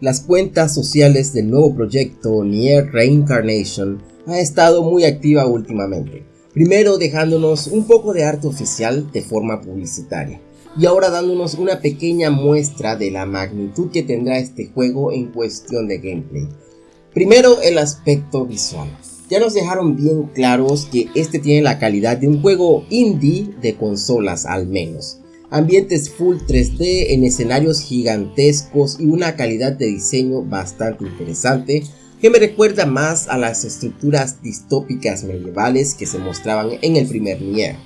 Las cuentas sociales del nuevo proyecto Nier Reincarnation ha estado muy activa últimamente, primero dejándonos un poco de arte oficial de forma publicitaria, y ahora dándonos una pequeña muestra de la magnitud que tendrá este juego en cuestión de gameplay. Primero el aspecto visual. Ya nos dejaron bien claros que este tiene la calidad de un juego indie de consolas al menos ambientes full 3D en escenarios gigantescos y una calidad de diseño bastante interesante que me recuerda más a las estructuras distópicas medievales que se mostraban en el primer Nier.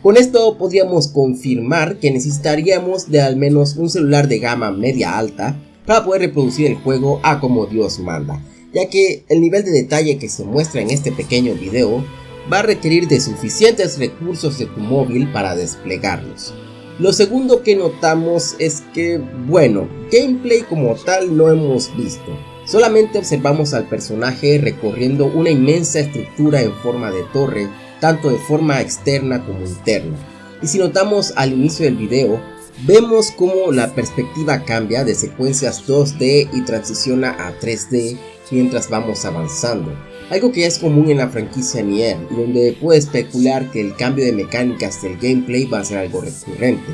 Con esto podríamos confirmar que necesitaríamos de al menos un celular de gama media alta para poder reproducir el juego a como Dios manda, ya que el nivel de detalle que se muestra en este pequeño video va a requerir de suficientes recursos de tu móvil para desplegarlos. Lo segundo que notamos es que, bueno, gameplay como tal no hemos visto. Solamente observamos al personaje recorriendo una inmensa estructura en forma de torre, tanto de forma externa como interna. Y si notamos al inicio del video, vemos como la perspectiva cambia de secuencias 2D y transiciona a 3D mientras vamos avanzando algo que es común en la franquicia Nier, donde puede especular que el cambio de mecánicas del gameplay va a ser algo recurrente.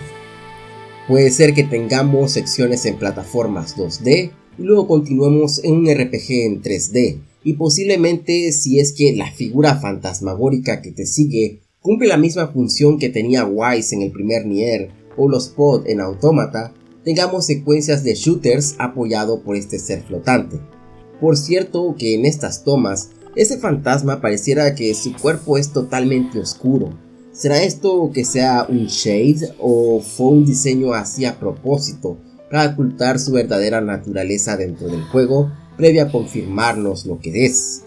Puede ser que tengamos secciones en plataformas 2D y luego continuemos en un RPG en 3D, y posiblemente si es que la figura fantasmagórica que te sigue cumple la misma función que tenía Wise en el primer Nier o los Pod en Automata, tengamos secuencias de shooters apoyado por este ser flotante. Por cierto que en estas tomas ese fantasma pareciera que su cuerpo es totalmente oscuro. ¿Será esto que sea un shade o fue un diseño así a propósito para ocultar su verdadera naturaleza dentro del juego previa a confirmarnos lo que es?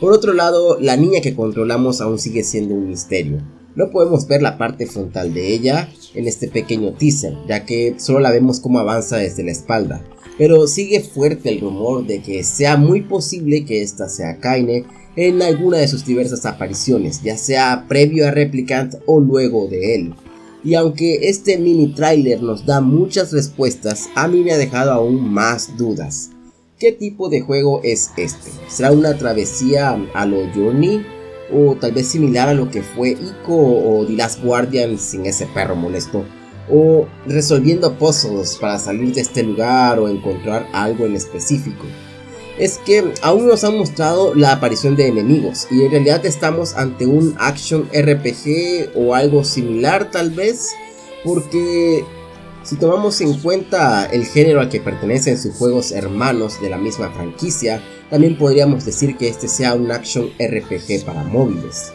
Por otro lado, la niña que controlamos aún sigue siendo un misterio. No podemos ver la parte frontal de ella en este pequeño teaser, ya que solo la vemos como avanza desde la espalda pero sigue fuerte el rumor de que sea muy posible que esta sea Kaine en alguna de sus diversas apariciones, ya sea previo a Replicant o luego de él. Y aunque este mini trailer nos da muchas respuestas, a mí me ha dejado aún más dudas. ¿Qué tipo de juego es este? ¿Será una travesía a lo Journey? ¿O tal vez similar a lo que fue Ico o The Last Guardian sin ese perro molesto? O resolviendo puzzles para salir de este lugar o encontrar algo en específico. Es que aún nos han mostrado la aparición de enemigos y en realidad estamos ante un action RPG o algo similar tal vez porque si tomamos en cuenta el género al que pertenecen sus juegos hermanos de la misma franquicia, también podríamos decir que este sea un action RPG para móviles.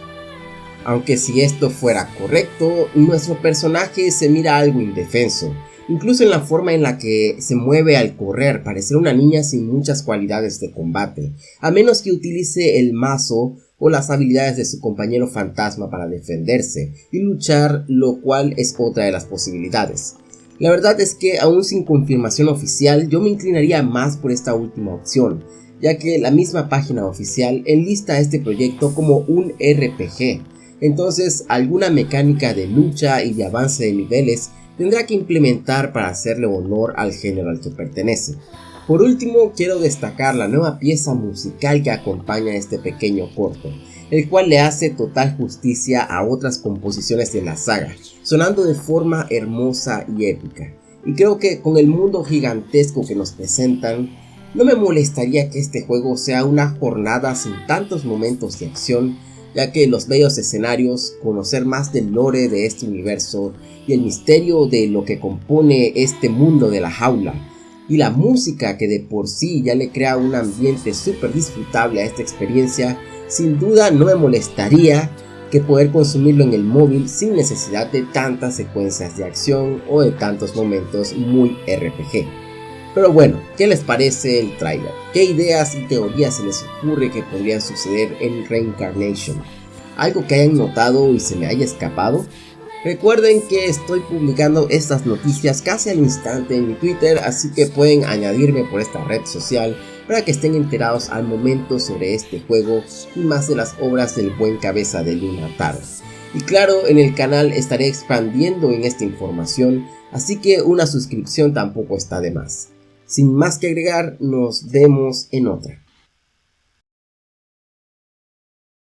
Aunque si esto fuera correcto, nuestro personaje se mira algo indefenso, incluso en la forma en la que se mueve al correr, parecer una niña sin muchas cualidades de combate, a menos que utilice el mazo o las habilidades de su compañero fantasma para defenderse y luchar, lo cual es otra de las posibilidades. La verdad es que aún sin confirmación oficial yo me inclinaría más por esta última opción, ya que la misma página oficial enlista este proyecto como un RPG, entonces alguna mecánica de lucha y de avance de niveles tendrá que implementar para hacerle honor al género al que pertenece. Por último, quiero destacar la nueva pieza musical que acompaña este pequeño corto, el cual le hace total justicia a otras composiciones de la saga, sonando de forma hermosa y épica. Y creo que con el mundo gigantesco que nos presentan, no me molestaría que este juego sea una jornada sin tantos momentos de acción ya que los bellos escenarios, conocer más del lore de este universo y el misterio de lo que compone este mundo de la jaula, y la música que de por sí ya le crea un ambiente súper disfrutable a esta experiencia, sin duda no me molestaría que poder consumirlo en el móvil sin necesidad de tantas secuencias de acción o de tantos momentos muy RPG. Pero bueno, ¿qué les parece el trailer? ¿Qué ideas y teorías se les ocurre que podrían suceder en Reincarnation? ¿Algo que hayan notado y se me haya escapado? Recuerden que estoy publicando estas noticias casi al instante en mi Twitter, así que pueden añadirme por esta red social para que estén enterados al momento sobre este juego y más de las obras del buen cabeza de Luna. Y claro, en el canal estaré expandiendo en esta información, así que una suscripción tampoco está de más. Sin más que agregar, nos vemos en otra.